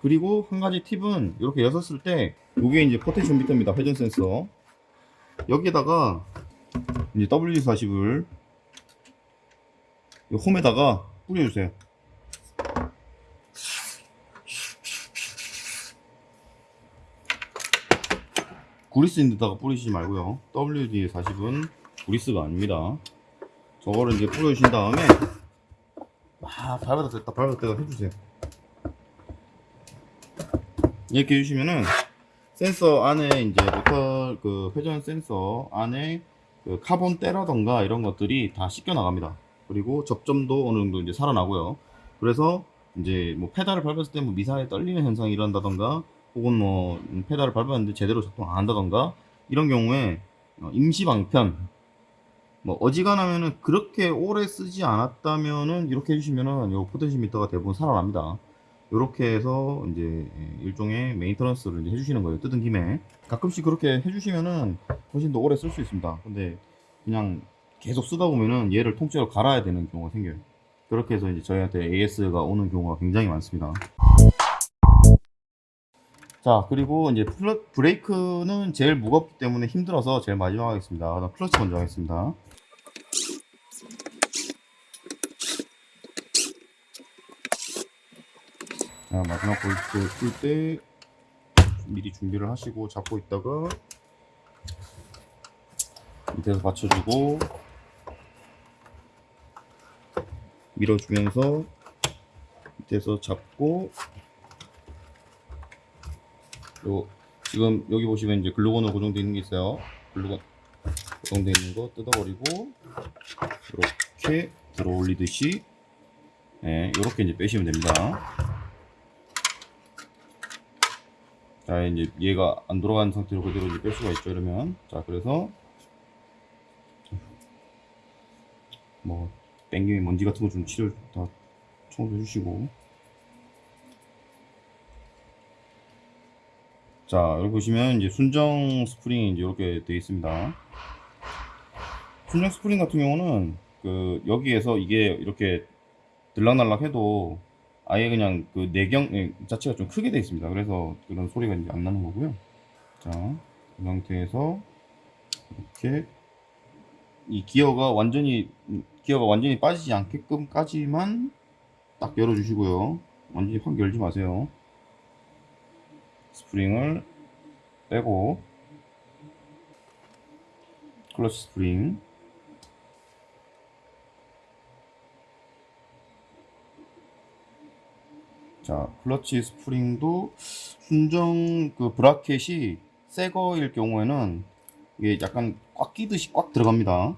그리고 한 가지 팁은 이렇게 여셨을 때 이게 이제 potentiometer입니다. 회전 센서. 여기에다가 이제 WD40을 홈에다가 뿌려주세요. 구리스 있는 데다가 뿌리시지 말고요. WD40은 구리스가 아닙니다. 저거를 이제 뿌려주신 다음에 막 밟았다 뗐다 밟았다 뗐다 해주세요 이렇게 해주시면은 센서 안에 이제 모터 그 회전 센서 안에 그 카본 때라던가 이런 것들이 다 씻겨 나갑니다 그리고 접점도 어느 정도 이제 살아나고요 그래서 이제 뭐 페달을 밟았을 때 뭐 미세하게 떨리는 현상이 일어난다던가 혹은 뭐 페달을 밟았는데 제대로 작동 안 한다던가 이런 경우에 어, 임시 방편 뭐 어지간하면은 그렇게 오래 쓰지 않았다면은 이렇게 해주시면은 요 potentiometer가 대부분 살아납니다. 이렇게 해서 이제 일종의 maintenance를 이제 해주시는 거예요. 뜯은 김에 가끔씩 그렇게 해주시면은 훨씬 더 오래 쓸 수 있습니다. 근데 그냥 계속 쓰다 보면은 얘를 통째로 갈아야 되는 경우가 생겨요. 그렇게 해서 이제 저희한테 AS가 오는 경우가 굉장히 많습니다. 자 그리고 이제 플러, 브레이크는 제일 무겁기 때문에 힘들어서 제일 마지막 하겠습니다. 클러치 먼저 하겠습니다. 자, 마지막 볼트 풀때 미리 준비를 하시고 잡고 있다가 밑에서 받쳐주고 밀어주면서 밑에서 잡고 요 지금 여기 보시면 이제 글루건으로 고정되어 있는 게 있어요. 글루건 고정되어 있는 거 뜯어버리고 이렇게 들어 올리듯이 네, 이렇게 이제 빼시면 됩니다 자 이제 얘가 안 돌아가는 상태로 그대로 이제 뺄 수가 있죠 이러면. 자 그래서 뭐 땡김에 먼지 같은 거 좀 치료 다 청소해 주시고. 자 여기 보시면 이제 순정 스프링이 이렇게 되어 있습니다. 순정 스프링 같은 경우는 그 여기에서 이게 이렇게 들락날락 해도 아예 그냥 그 내경 예, 자체가 좀 크게 되어 있습니다. 그래서 그런 소리가 이제 안 나는 거고요. 자, 이 상태에서 이렇게 이 기어가 완전히 기어가 완전히 빠지지 않게끔까지만 딱 열어주시고요. 완전히 확 열지 마세요. 스프링을 빼고 클러치 스프링 자, 클러치 스프링도 순정 그 브라켓이 새 거일 경우에는 이게 약간 꽉 끼듯이 꽉 들어갑니다.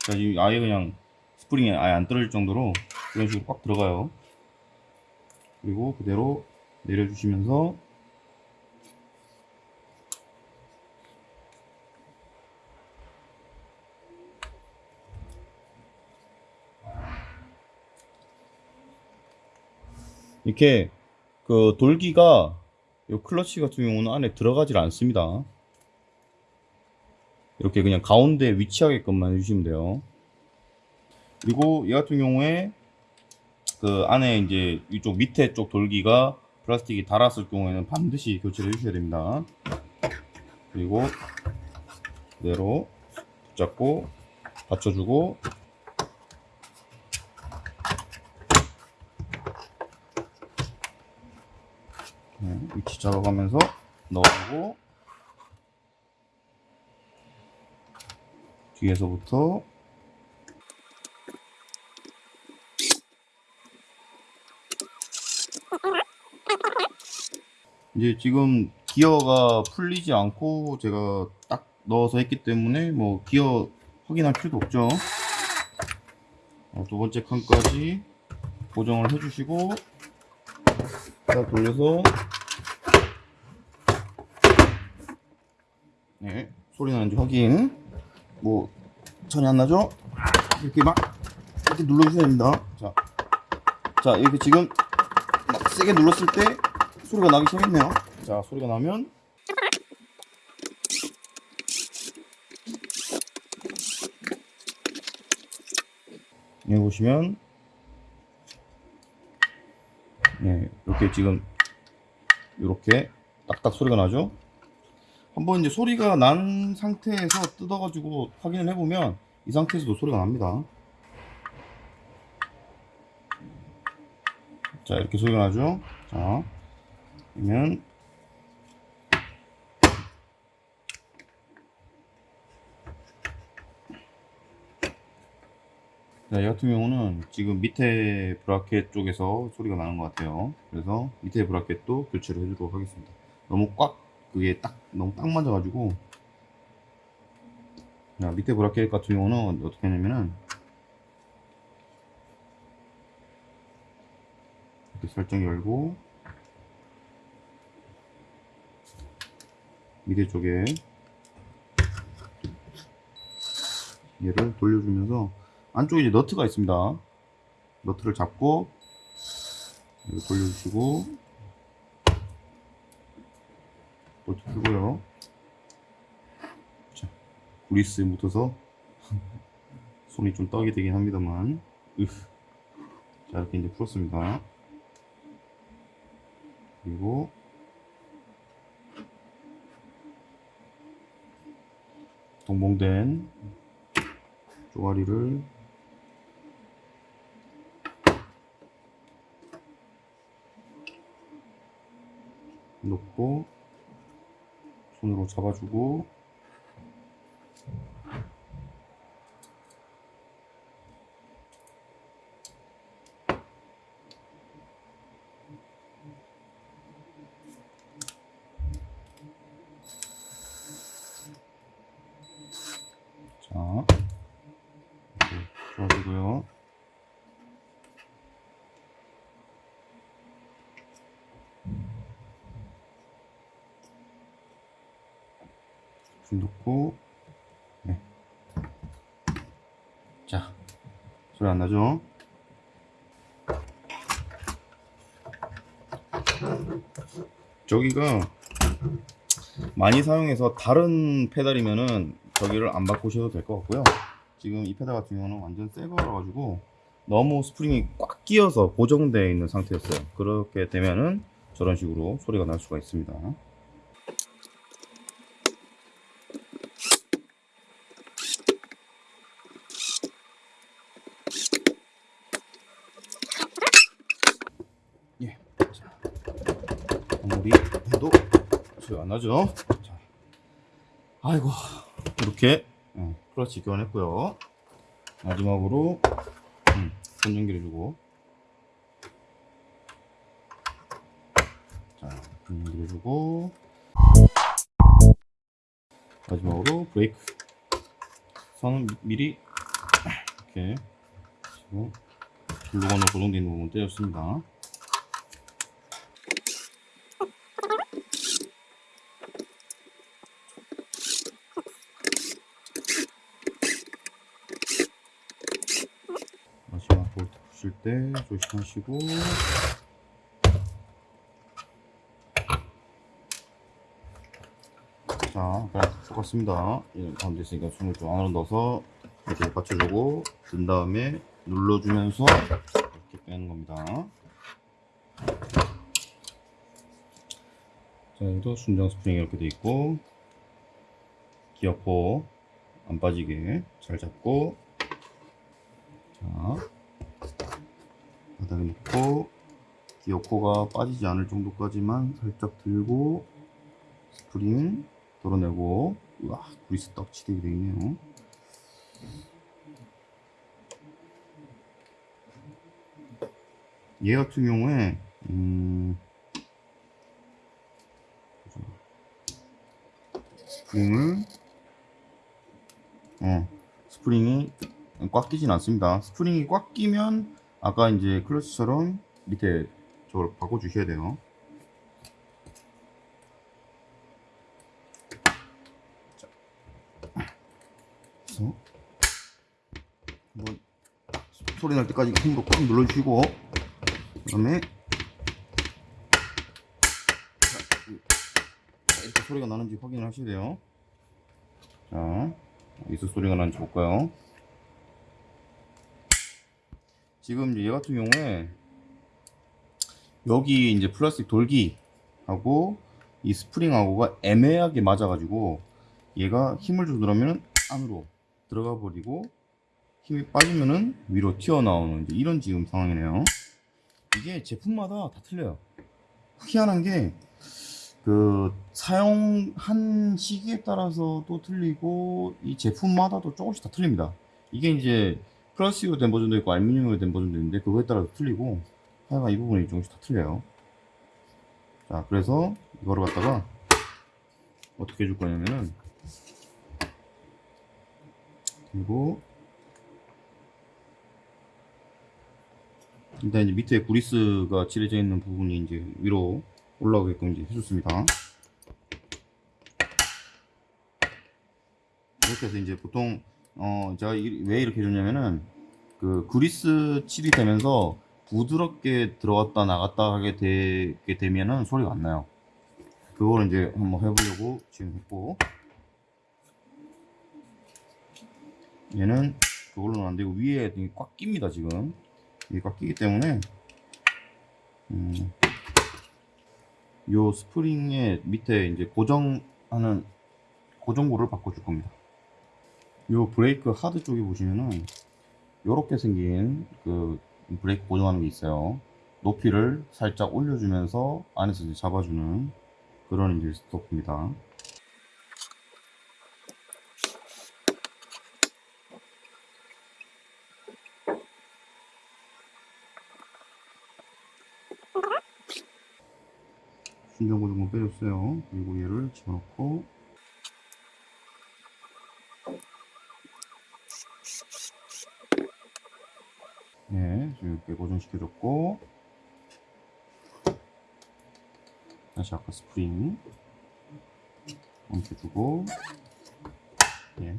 자, 이 아예 그냥 스프링이 아예 안 떨어질 정도로 이런 식으로 꽉 들어가요. 그리고 그대로 내려주시면서 이렇게 그 돌기가 이 클러치 같은 경우는 안에 들어가질 않습니다. 이렇게 그냥 가운데 위치하게끔만 해주시면 돼요. 그리고 이 같은 경우에 그 안에 이제 이쪽 밑에 쪽 돌기가 플라스틱이 닳았을 경우에는 반드시 교체를 해주셔야 됩니다. 그리고 그대로 붙잡고 받쳐주고 위치 잡아가면서 넣어주고 뒤에서부터 이제 지금 기어가 풀리지 않고 제가 딱 넣어서 했기 때문에 뭐 기어 확인할 필요도 없죠. 어, 두 번째 칸까지 고정을 해주시고 딱 돌려서 네 소리 나는지 확인. 뭐 전혀 안 나죠? 이렇게 막 이렇게 눌러주셔야 됩니다. 자, 자 이렇게 지금 막 세게 눌렀을 때 소리가 나기 시작했네요. 자 소리가 나면. 여기 보시면. 네, 이렇게 지금 이렇게 딱딱 소리가 나죠 한번 이제 소리가 난 상태에서 뜯어 가지고 확인을 해보면 이 상태에서도 소리가 납니다 자 이렇게 소리가 나죠 자 그러면 자, 이 같은 경우는 지금 밑에 브라켓 쪽에서 소리가 나는 것 같아요. 그래서 밑에 브라켓도 교체를 해주도록 하겠습니다. 너무 꽉, 그게 딱, 너무 딱 맞아가지고. 자, 밑에 브라켓 같은 경우는 어떻게 하냐면은, 이렇게 살짝 열고, 밑에 쪽에 얘를 돌려주면서 안쪽에 이제 너트가 있습니다. 너트를 잡고 돌려주시고 너트 풀고요. 자, 구리스에 묻어서 (laughs) 손이 좀 떡이 되긴 합니다만 으흐. 자 이렇게 이제 풀었습니다. 그리고 동봉된 쪼가리를 놓고 손으로 잡아주고 자 이렇게 좋아지고요 불 넣고 네. 자 소리 안 나죠? 저기가 많이 사용해서 다른 페달이면은 저기를 안 바꾸셔도 될 것 같고요 지금 이 페달 같은 경우는 완전 새 거라 가지고 너무 스프링이 꽉 끼어서 고정되어 있는 상태였어요 그렇게 되면은 저런 식으로 소리가 날 수가 있습니다 예. 자, 아무리 해도 소리 안 나죠? 자. 아이고 이렇게 예, 클러치 교환했고요. 마지막으로 음, 손 연결해주고 자, 손 연결해주고 마지막으로 브레이크 선은 미- 미리 이렇게 그리고 글루건으로 고정되어 있는 부분 떼었습니다. 마지막 볼트 푸실 때 조심하시고. 자 그냥 똑같습니다. 이 가운데 있으니까 손을 좀 안으로 넣어서 이렇게 받쳐주고 든 다음에 눌러주면서 이렇게 빼는 겁니다. 자 여기도 순정 스프링이 이렇게 돼 있고 기어포 안 빠지게 잘 잡고 자, 바닥에 놓고 기어코가 빠지지 않을 정도까지만 살짝 들고 스프링 덜어내고. 우와 그리스 떡치게 되어 있네요. 얘 같은 경우에 음, 스프링을 어 스프링이 꽉 끼진 않습니다. 스프링이 꽉 끼면 아까 이제 클러치처럼 밑에 저걸 바꿔 주셔야 돼요. 자. 그래서 한번 소리 날 때까지 힘으로 꽉 눌러주시고 그 다음에 자, 이렇게 소리가 나는지 확인을 하셔야 돼요. 자, 어디서 소리가 나는지 볼까요? 지금 얘 같은 경우에 여기 이제 플라스틱 돌기하고 이 스프링하고가 애매하게 맞아가지고 얘가 힘을 주더라면 안으로 들어가 버리고 힘이 빠지면은 위로 튀어나오는 이런 지금 상황이네요. 이게 제품마다 다 틀려요. 희한한 게 그 사용한 시기에 따라서 또 틀리고 이 제품마다도 조금씩 다 틀립니다. 이게 이제 플라스틱으로 된 버전도 있고 알루미늄으로 된 버전도 있는데 그거에 따라서 틀리고 하여간 이 부분이 조금씩 다 틀려요 자 그래서 이거를 갖다가 어떻게 해줄 거냐면은 그리고 일단 이제 밑에 구리스가 칠해져 있는 부분이 이제 위로 올라오게끔 이제 해줬습니다. 이렇게 해서 이제 보통 어 제가 이- 왜 이렇게 해줬냐면은 그 구리스 칠이 되면서 부드럽게 들어갔다 나갔다 하게 되게 되면은 소리가 안 나요. 그거를 이제 한번 해보려고 지금 했고. 얘는 그걸로는 안 되고 위에 꽉 낍니다 지금. 이게 꽉 끼기 때문에. 음, 요 스프링의 밑에 이제 고정하는 고정고를 바꿔줄 겁니다 요 브레이크 하드 쪽에 보시면은 요렇게 생긴 그 브레이크 고정하는 게 있어요 높이를 살짝 올려주면서 안에서 이제 잡아주는 그런 이제 스토프입니다 순정 고정을 빼줬어요. 그리고 얘를 집어넣고 네, 지금 이렇게 고정시켜줬고 다시 아까 스프링 얹혀주고 예.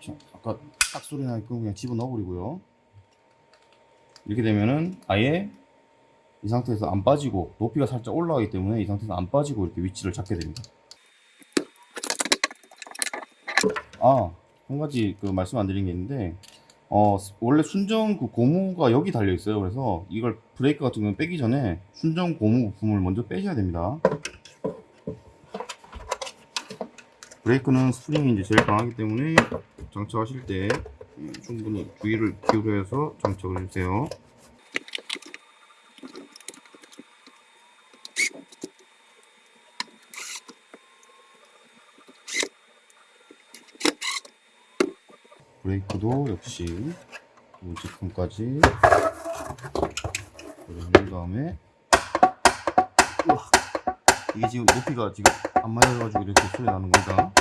자, 아까 딱 소리 나게끔 그냥 집어넣어버리고요. 이렇게 되면은 아예 이 상태에서 안 빠지고 높이가 살짝 올라가기 때문에 이 상태에서 안 빠지고 이렇게 위치를 잡게 됩니다. 아, 한 가지 그 말씀 안 드린 게 있는데 어, 원래 순정 그 고무가 여기 달려 있어요. 그래서 이걸 브레이크 같은 경우는 빼기 전에 순정 고무 부품을 먼저 빼셔야 됩니다. 브레이크는 스프링이 이제 제일 강하기 때문에 장착하실 때 음, 충분히 주의를 기울여서 장착을 해주세요. 브레이크도 역시 이 제품까지 고정한 다음에 우와 이게 지금 높이가 지금 안 맞아가지고 이렇게 소리 나는 겁니다.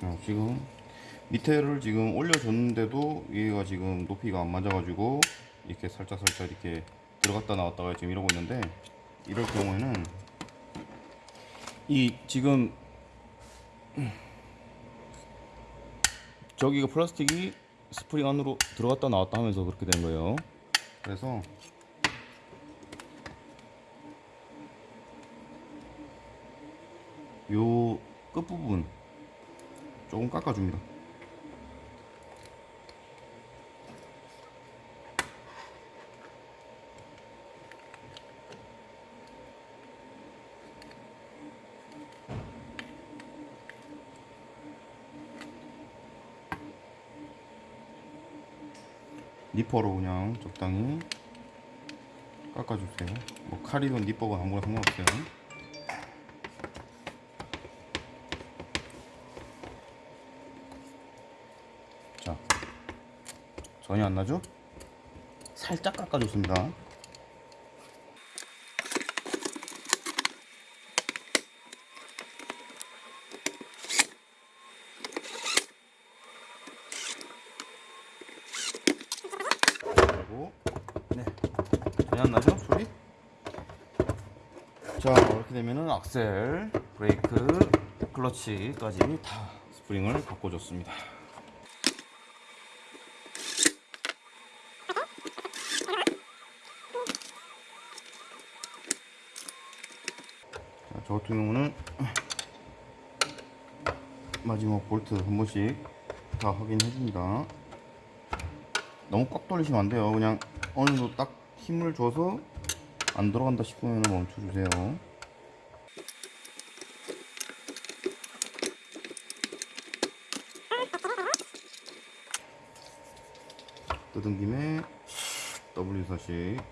자, 지금 밑에를 지금 올려줬는데도 얘가 지금 높이가 안 맞아가지고 이렇게 살짝 살짝 이렇게 들어갔다 나왔다가 지금 이러고 있는데 이럴 경우에는 이 지금 저기가 플라스틱이 스프링 안으로 들어갔다 나왔다 하면서 그렇게 된 거예요. 그래서 요 끝부분 조금 깎아줍니다. 니퍼로 그냥 적당히 깎아주세요. 뭐 칼이든 니퍼건 아무거나 상관없어요. 자, 전혀 안 나죠? 살짝 깎아줬습니다. 그리고 네, 전혀 안 나죠? 소리? 자, 이렇게 되면은 악셀, 브레이크, 클러치까지 다 스프링을 바꿔줬습니다. 자, 저 같은 경우는 마지막 볼트 한 번씩 다 확인해 줍니다. 너무 꽉 돌리시면 안 돼요. 그냥 어느 정도 딱 힘을 줘서 안 들어간다 싶으면 멈춰 주세요. 뜯은 김에 W4식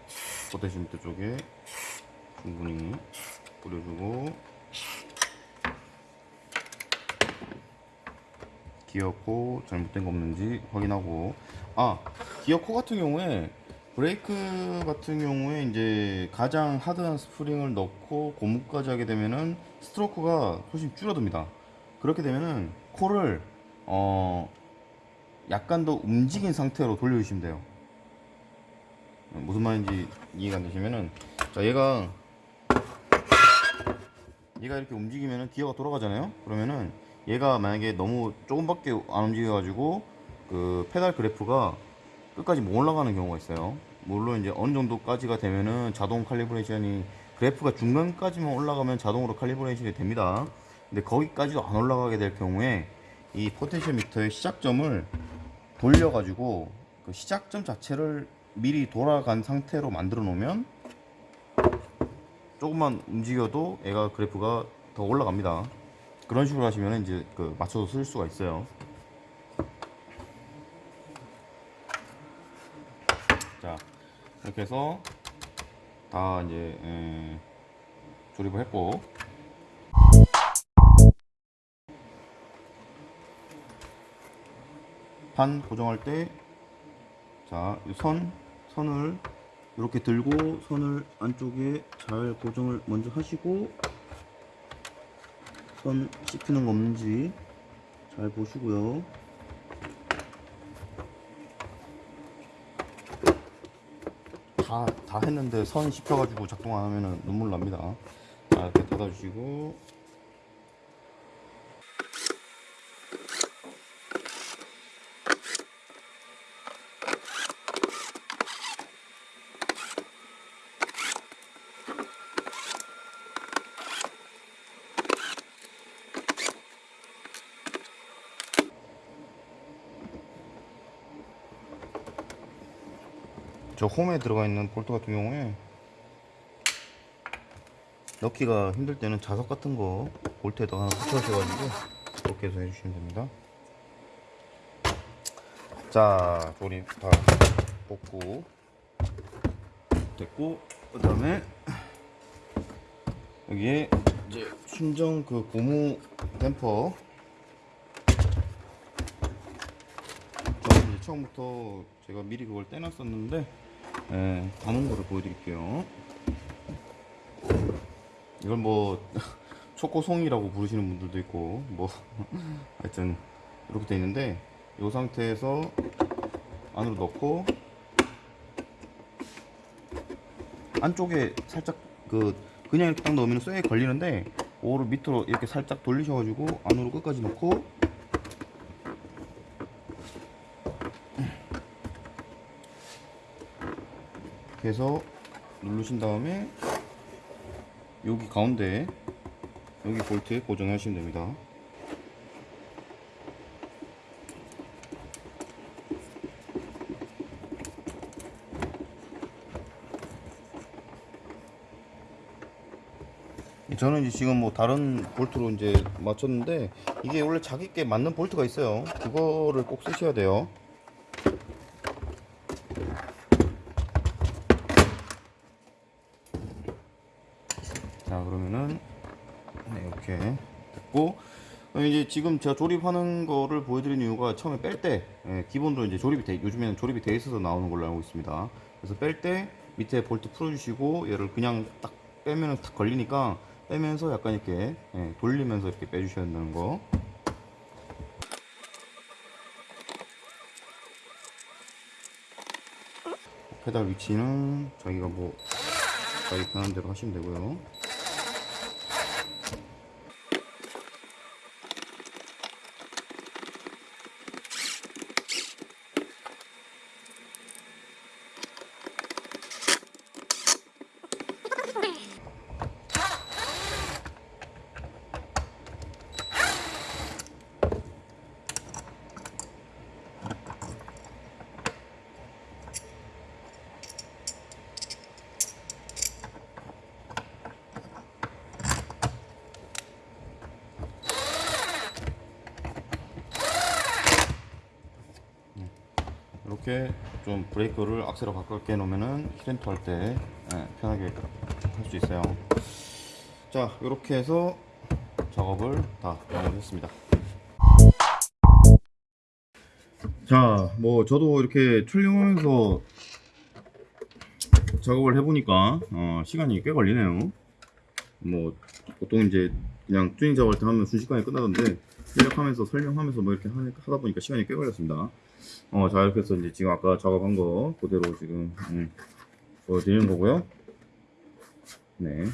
포테시 밑에 쪽에 충분히 뿌려주고 기어코 잘못된 거 없는지 확인하고. 아 기어코 같은 경우에 브레이크 같은 경우에 이제 가장 하드한 스프링을 넣고 고무까지 하게 되면은 스트로크가 훨씬 줄어듭니다. 그렇게 되면은 코를 어 약간 더 움직인 상태로 돌려주시면 돼요. 무슨 말인지 이해가 안 되시면은 자 얘가 얘가 이렇게 움직이면은 기어가 돌아가잖아요? 그러면은 얘가 만약에 너무 조금밖에 안 움직여 가지고 그 페달 그래프가 끝까지 못 올라가는 경우가 있어요. 물론 이제 어느 정도까지가 되면은 자동 칼리브레이션이 그래프가 중간까지만 올라가면 자동으로 칼리브레이션이 됩니다. 근데 거기까지도 안 올라가게 될 경우에 이 potentiometer의 시작점을 돌려 가지고 그 시작점 자체를 미리 돌아간 상태로 만들어 놓으면 조금만 움직여도 얘가 그래프가 더 올라갑니다. 그런 식으로 하시면 이제 그 맞춰서 쓸 수가 있어요. 자 이렇게 해서 다 이제 에, 조립을 했고 판 고정할 때 자, 이 선, 선을 이렇게 들고 선을 안쪽에 잘 고정을 먼저 하시고 선 씹히는 거 없는지 잘 보시고요. 다, 다 했는데 선 씹혀가지고 작동 안 하면 눈물 납니다. 자, 이렇게 닫아주시고 홈에 들어가 있는 볼트 같은 경우에 넣기가 힘들 때는 자석 같은 거 볼트에다 하나 붙여주셔가지고 그렇게 해서 해주시면 됩니다. 자 조립 다 뽑고 됐고 그 다음에 여기에 이제 순정 그 고무 댐퍼. 처음부터 제가 미리 그걸 떼놨었는데 예, 다는 거를 보여드릴게요. 이걸 뭐 (laughs) 초코송이라고 부르시는 분들도 있고 뭐 (laughs) 하여튼 이렇게 돼 있는데 이 상태에서 안으로 넣고 안쪽에 살짝 그 그냥 이렇게 딱 넣으면 쇠에 걸리는데 오를 밑으로 이렇게 살짝 돌리셔가지고 안으로 끝까지 넣고 이렇게 해서 누르신 다음에 여기 가운데 여기 볼트에 고정하시면 됩니다. 저는 이제 지금 뭐 다른 볼트로 이제 맞췄는데 이게 원래 자기 께 맞는 볼트가 있어요. 그거를 꼭 쓰셔야 돼요 자 그러면은 네, 이렇게 됐고 그럼 이제 지금 제가 조립하는 거를 보여드리는 이유가 처음에 뺄때 기본적으로 이제 조립이 돼 요즘에는 조립이 돼 있어서 나오는 걸로 알고 있습니다. 그래서 뺄 때 밑에 볼트 풀어주시고 얘를 그냥 딱 빼면은 딱 걸리니까 빼면서 약간 이렇게 예, 돌리면서 이렇게 빼주셔야 된다는 거. 페달 위치는 자기가 뭐 자기 편한 대로 하시면 되고요 이렇게 좀 브레이크를 악셀을 가깝게 놓으면은 힐렌터 할때 편하게 할 수 있어요. 자, 이렇게 해서 작업을 다 마무리했습니다. 자, 뭐 저도 이렇게 촬영하면서 작업을 해보니까 어, 시간이 꽤 걸리네요. 뭐 보통 이제 그냥 튜닝 작업할 때 하면 순식간에 끝나던데 시작하면서 설명하면서 뭐 이렇게 하- 하다 보니까 시간이 꽤 걸렸습니다. 어, 자 이렇게 해서 이제 지금 아까 작업한 거 그대로 지금 음, 보여드리는 거고요. 네.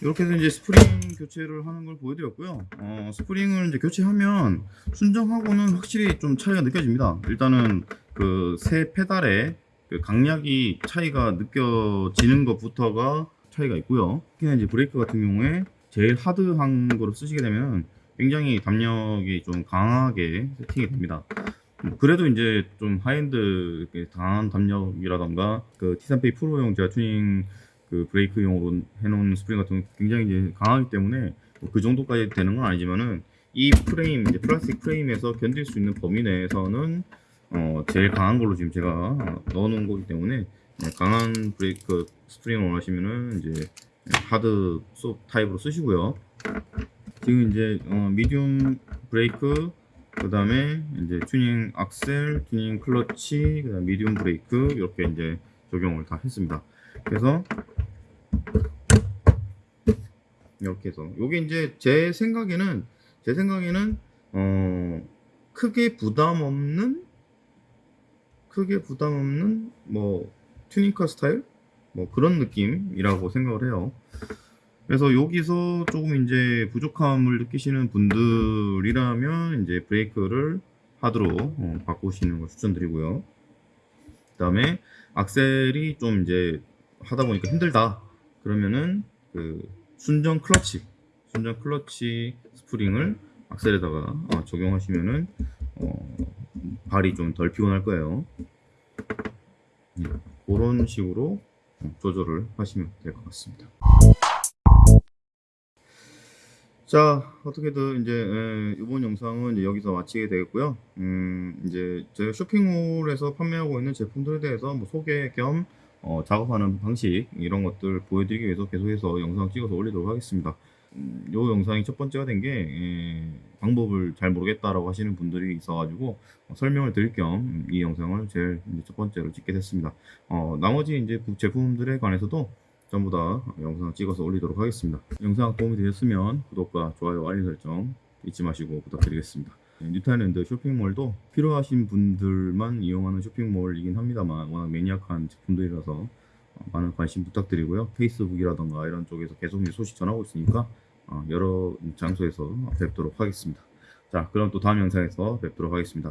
이렇게 해서 이제 스프링 교체를 하는 걸 보여드렸고요. 어, 스프링을 이제 교체하면 순정하고는 확실히 좀 차이가 느껴집니다. 일단은 그 새 페달의 그 강약이 차이가 느껴지는 것부터가 차이가 있고요. 특히나 이제 브레이크 같은 경우에 제일 hard한 거를 쓰시게 되면 굉장히 담력이 좀 강하게 세팅이 됩니다. 음, 그래도 이제 좀 하이엔드 강한 담력이라던가 그 T3P 프로용 제가 튜닝 그 브레이크용으로 해놓은 스프링 같은 건 굉장히 이제 강하기 때문에 뭐 그 정도까지 되는 건 아니지만은 이 프레임 이제 플라스틱 프레임에서 견딜 수 있는 범위 내에서는 어 제일 강한 걸로 지금 제가 어, 넣어놓은 거기 때문에 네, 강한 브레이크 스프링을 원하시면은 이제 hard 소 타입으로 쓰시고요. 지금 이제 어, medium 브레이크 그 다음에 이제 튜닝 악셀, 튜닝 클러치, 그 다음 medium 브레이크 이렇게 이제 적용을 다 했습니다. 그래서 이렇게 해서 요게 이제 제 생각에는 제 생각에는 어 크게 부담 없는 크게 부담 없는 뭐 튜닝카 스타일 뭐 그런 느낌이라고 생각을 해요. 그래서 여기서 조금 이제 부족함을 느끼시는 분들이라면 이제 브레이크를 hard로 어, 바꾸시는 걸 추천드리고요. 그 다음에 악셀이 좀 이제 하다 보니까 힘들다 그러면은 그 순정 클러치 순정 클러치 스프링을 악셀에다가 어, 적용하시면은 어, 발이 좀 덜 피곤할 거예요. 예, 그런 식으로 어, 조절을 하시면 될 것 같습니다. 자, 어떻게든 이제 에, 이번 영상은 이제 여기서 마치게 되겠고요. 음, 이제 제가 쇼핑몰에서 판매하고 있는 제품들에 대해서 뭐 소개 겸 어, 작업하는 방식 이런 것들 보여드리기 위해서 계속해서 영상 찍어서 올리도록 하겠습니다. 음, 요 영상이 첫 번째가 된 게 방법을 잘 모르겠다라고 하시는 분들이 있어가지고 어, 설명을 드릴 겸 이 영상을 제일 첫 번째로 찍게 됐습니다. 어, 나머지 이제 부- 제품들에 관해서도 전부 다 영상 찍어서 올리도록 하겠습니다. 영상 도움이 되셨으면 구독과 좋아요, 알림 설정 잊지 마시고 부탁드리겠습니다. 네, 뉴타일랜드 쇼핑몰도 필요하신 분들만 이용하는 쇼핑몰이긴 합니다만 워낙 매니악한 제품들이라서 어, 많은 관심 부탁드리고요. 페이스북이라던가 이런 쪽에서 계속 소식 전하고 있으니까 어, 여러 장소에서 뵙도록 하겠습니다. 자, 그럼 또 다음 영상에서 뵙도록 하겠습니다.